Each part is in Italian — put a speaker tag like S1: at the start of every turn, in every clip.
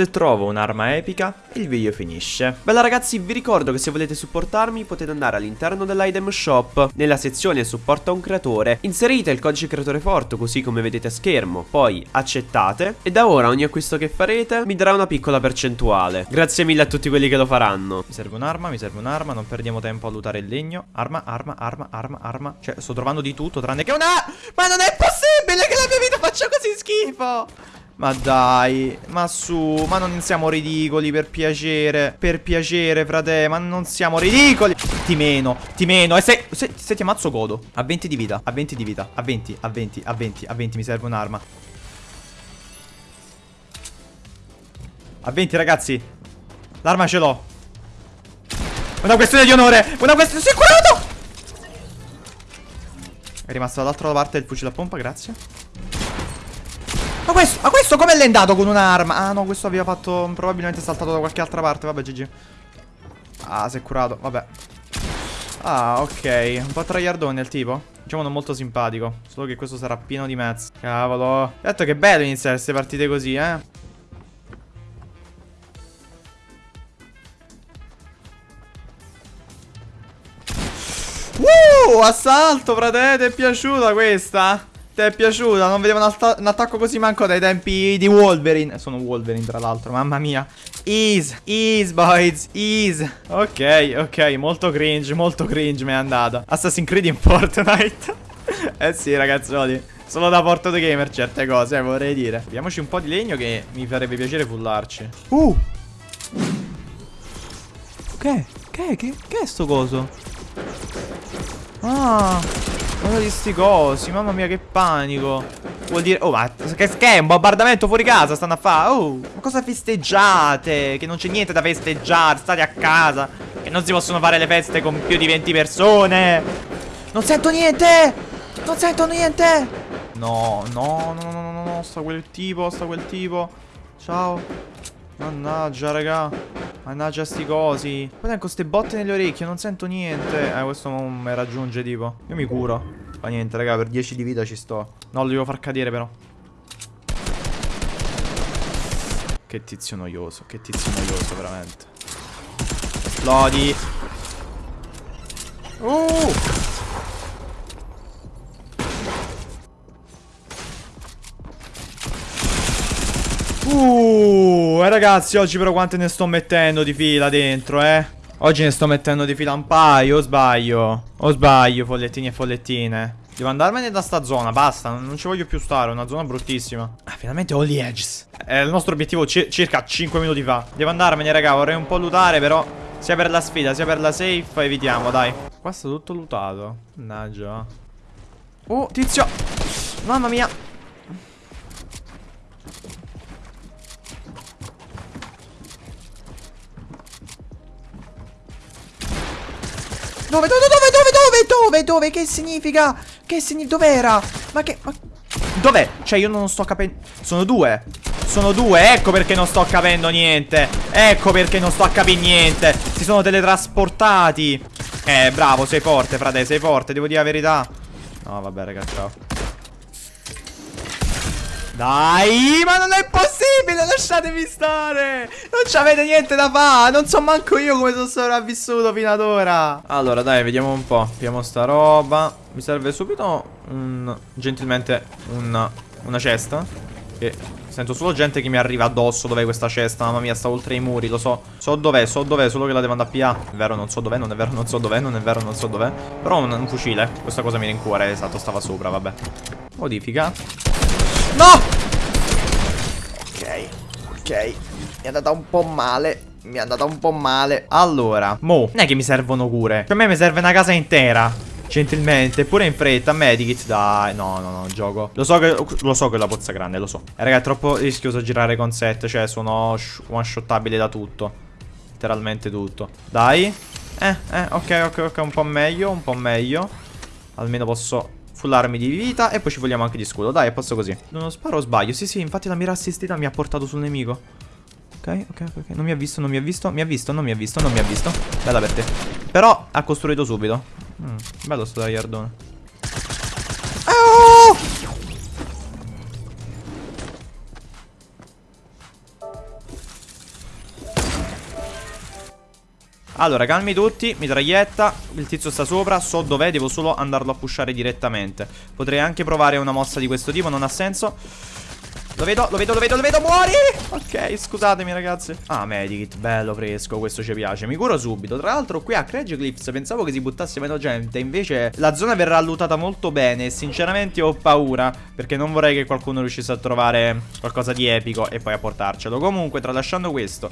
S1: Se trovo un'arma epica, il video finisce. Bella ragazzi, vi ricordo che se volete supportarmi potete andare all'interno dell'item shop, nella sezione supporta un creatore, inserite il codice creatore forte così come vedete a schermo, poi accettate e da ora ogni acquisto che farete mi darà una piccola percentuale. Grazie mille a tutti quelli che lo faranno. Mi serve un'arma, mi serve un'arma, non perdiamo tempo a lutare il legno. Arma, arma, arma, arma, arma. Cioè, sto trovando di tutto tranne che una... Ma non è possibile che la mia vita faccia così schifo! Ma dai, ma su, ma non siamo ridicoli per piacere Per piacere, frate, ma non siamo ridicoli. Ti meno, ti meno. E se, se, se ti ammazzo godo. A 20 di vita, a 20 di vita A 20, a 20, a 20, a 20 mi serve un'arma. A 20 ragazzi. L'arma ce l'ho. Una questione di onore Una questione, è curato! È rimasto dall'altra parte del fucile a pompa, grazie ma questo, ma questo come l'è andato con un'arma? Ah no, questo aveva fatto probabilmente saltato da qualche altra parte. Vabbè, GG. Ah, si è curato, vabbè. Ah, ok. Un po' traiardone il tipo. Diciamo non molto simpatico. Solo che questo sarà pieno di mezzo. Cavolo. Detto che è bello iniziare queste partite così, eh. Uh, assalto, frate, ti è piaciuta questa? Ti è piaciuta? Non vedevo un, attacco così manco dai tempi di Wolverine. Sono Wolverine, tra l'altro, mamma mia. Ease, ease, boys, ease. Ok, ok, molto cringe, molto cringe mi è andata. Assassin's Creed in Fortnite. eh sì, ragazzuoli. Solo da porto the gamer certe cose, eh, vorrei dire. Vediamoci un po' di legno che mi farebbe piacere fullarci. Uh! Che? Che? Che, che è sto coso? Ah! Guarda di sti cosi, mamma mia che panico. Vuol dire, oh ma che, che è un bombardamento fuori casa stanno a fare Oh, ma cosa festeggiate? Che non c'è niente da festeggiare, state a casa. Che non si possono fare le feste con più di 20 persone. Non sento niente! Non sento niente! No, no, no, no, no, no, sta quel tipo, sta quel tipo. Ciao. Mannaggia raga Mannaggia sti cosi. Guarda con queste botte nelle orecchie Non sento niente. Eh questo non mi raggiunge tipo. Io mi curo. Fa niente raga per 10 di vita ci sto. No lo devo far cadere però. Che tizio noioso Che tizio noioso veramente. Esplodi. Uh Eh, ragazzi, oggi però quante ne sto mettendo di fila dentro, eh? Oggi ne sto mettendo di fila un paio, o sbaglio? O sbaglio, follettini e follettine? Devo andarmene da sta zona, basta, non ci voglio più stare, è una zona bruttissima. Ah, finalmente ho gli edges. È il nostro obiettivo circa 5 minuti fa. Devo andarmene, raga, vorrei un po' lootare, però... Sia per la sfida, sia per la safe, evitiamo, dai. Qua sta tutto lootato. Mannaggia. Oh, tizio. Mamma mia. Dove, dove, dove, dove, dove, dove, dove? Che significa? Che significa? Dov'era? Ma che... Ma... Dov'è? Cioè io non sto capendo... Sono due. Sono due, ecco perché non sto capendo niente. Ecco perché non sto a capire niente. Si sono teletrasportati. Eh, bravo, sei forte, frate, sei forte, devo dire la verità. No, vabbè, ragazzi, ciao. Dai, ma non è possibile, lasciatemi stare. Non c'avete niente da fare Non so manco io come sono sopravvissuto fino ad ora. Allora, dai, vediamo un po' Abbiamo sta roba. Mi serve subito un... Gentilmente un, una cesta Che sento solo gente che mi arriva addosso Dov'è questa cesta? Mamma mia, sta oltre i muri, lo so So dov'è, so dov'è, solo che la devo andare a pigliare È vero, non so dov'è, non è vero, non so dov'è Non è vero, non so dov'è. Però un, un fucile, questa cosa mi rincuore Esatto, stava sopra, vabbè. Modifica No! Ok, ok. Mi è andata un po' male. Mi è andata un po' male. Allora, mo, non è che mi servono cure. Per me mi serve una casa intera. Gentilmente, pure in fretta, medikit, dai, no, no, no, gioco Lo so che, lo so che la pozza grande, lo so eh, Raga, è troppo rischioso girare con set Cioè, sono one shottabili da tutto Letteralmente tutto Dai Eh, eh, ok, ok, ok, un po' meglio, un po' meglio Almeno posso Full armi di vita e poi ci vogliamo anche di scudo. Dai, è posto così. Non sparo o sbaglio? Sì, sì, infatti la mira assistita mi ha portato sul nemico. Ok, ok, ok Non mi ha visto, non mi ha visto. Mi ha visto, non mi ha visto, non mi ha visto. Bella per te. Però ha costruito subito. Mm, Bello sto tagliardone
S2: Allora, calmi tutti, mitraglietta Il tizio sta sopra, so dov'è, devo solo andarlo a pushare direttamente. Potrei anche provare una mossa di questo tipo, non ha senso lo vedo, lo vedo, lo vedo, lo vedo, muori! Ok, scusatemi ragazzi. Ah, medikit, bello fresco, questo ci piace. Mi curo subito, tra l'altro qui a Craig Cliffs pensavo che si buttasse meno gente Invece la zona verrà lootata molto bene. E sinceramente ho paura Perché non vorrei che qualcuno riuscisse a trovare qualcosa di epico E poi a portarcelo. Comunque, tralasciando questo.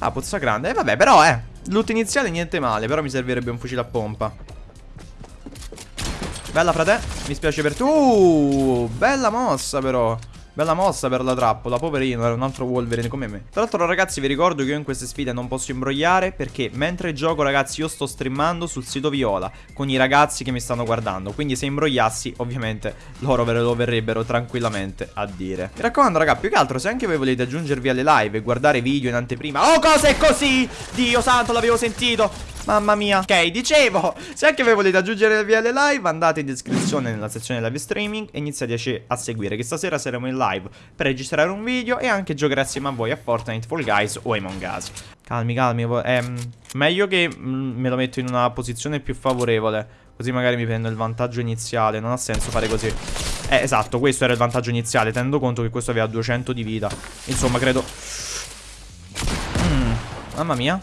S2: Ah, pozza grande, eh vabbè, però eh Loot iniziale niente male, però mi servirebbe un fucile a pompa. Bella frate, mi spiace per tu. Uh, Bella mossa però Bella mossa per la trappola, poverino, era un altro Wolverine come me. Tra l'altro ragazzi vi ricordo che io in queste sfide non posso imbrogliare perché mentre gioco ragazzi io sto streamando sul sito Viola con i ragazzi che mi stanno guardando. Quindi se imbrogliassi ovviamente loro ve lo verrebbero tranquillamente a dire. Mi raccomando raga, più che altro se anche voi volete aggiungervi alle live e guardare video in anteprima. Oh cose così! Dio santo l'avevo sentito! Mamma mia. Ok, dicevo Se anche voi volete aggiungere via le live Andate in descrizione nella sezione live streaming E iniziate a seguire Che stasera saremo in live Per registrare un video E anche giocare assieme a voi a Fortnite, Fall Guys o Among Us. Calmi, calmi ehm, Meglio che mm, me lo metto in una posizione più favorevole Così magari mi prendo il vantaggio iniziale Non ha senso fare così. Eh, esatto, questo era il vantaggio iniziale Tenendo conto che questo aveva 200 di vita. Insomma, credo. Mm, Mamma mia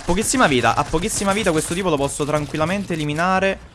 S2: ha pochissima vita, ha pochissima vita questo tipo lo posso tranquillamente eliminare.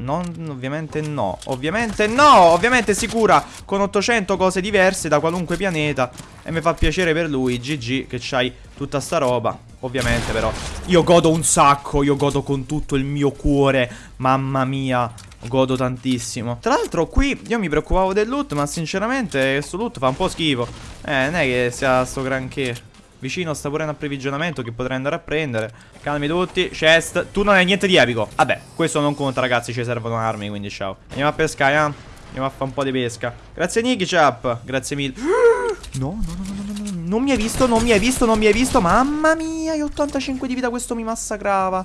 S2: Non, ovviamente no Ovviamente no, ovviamente si cura con 800 cose diverse da qualunque pianeta. E mi fa piacere per lui, GG, che c'hai tutta sta roba. Ovviamente però Io godo un sacco, io godo con tutto il mio cuore. Mamma mia Godo tantissimo. Tra l'altro qui io mi preoccupavo del loot Ma sinceramente questo loot fa un po' schifo. Eh non è che sia sto granché Vicino sta pure un approvvigionamento che potrei andare a prendere. Calmi tutti Chest. Tu non hai niente di epico. Vabbè Questo non conta ragazzi Ci servono armi Quindi ciao. Andiamo a pescare eh. Andiamo a fare un po' di pesca. Grazie Nicky Chap. Grazie mille. No no no no no no Non mi hai visto Non mi hai visto Non mi hai visto. Mamma mia Io ho 85 di vita Questo mi massacrava.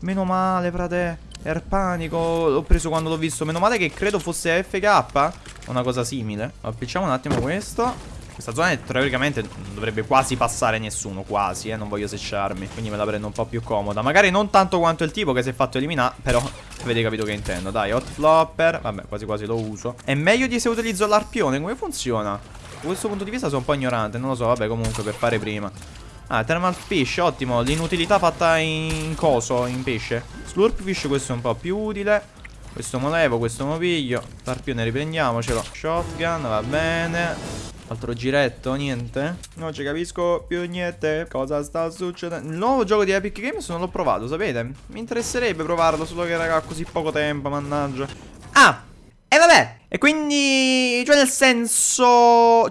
S2: Meno male frate. Air panico. L'ho preso quando l'ho visto. Meno male che credo fosse FK Una cosa simile. Appicciamo un attimo questo questa zona teoricamente non dovrebbe quasi passare nessuno, quasi, eh, non voglio secciarmi. Quindi me la prendo un po' più comoda. Magari non tanto quanto il tipo che si è fatto eliminare, però avete capito che intendo. Dai, hot flopper, vabbè, quasi quasi lo uso. È meglio di se utilizzo l'arpione, come funziona? Da questo punto di vista sono un po' ignorante, non lo so, vabbè, comunque per fare prima. Ah, thermal fish, ottimo, l'inutilità fatta in coso, in pesce. Slurp fish, questo è un po' più utile. Questo mo levo, questo mo piglio. L'arpione riprendiamocelo. Shotgun, va bene. Altro giretto, niente? Non ci capisco più niente. Cosa sta succedendo? Il nuovo gioco di Epic Games non l'ho provato, sapete? Mi interesserebbe provarlo Solo che raga ha così poco tempo, mannaggia. Ah! E vabbè! E quindi Cioè nel senso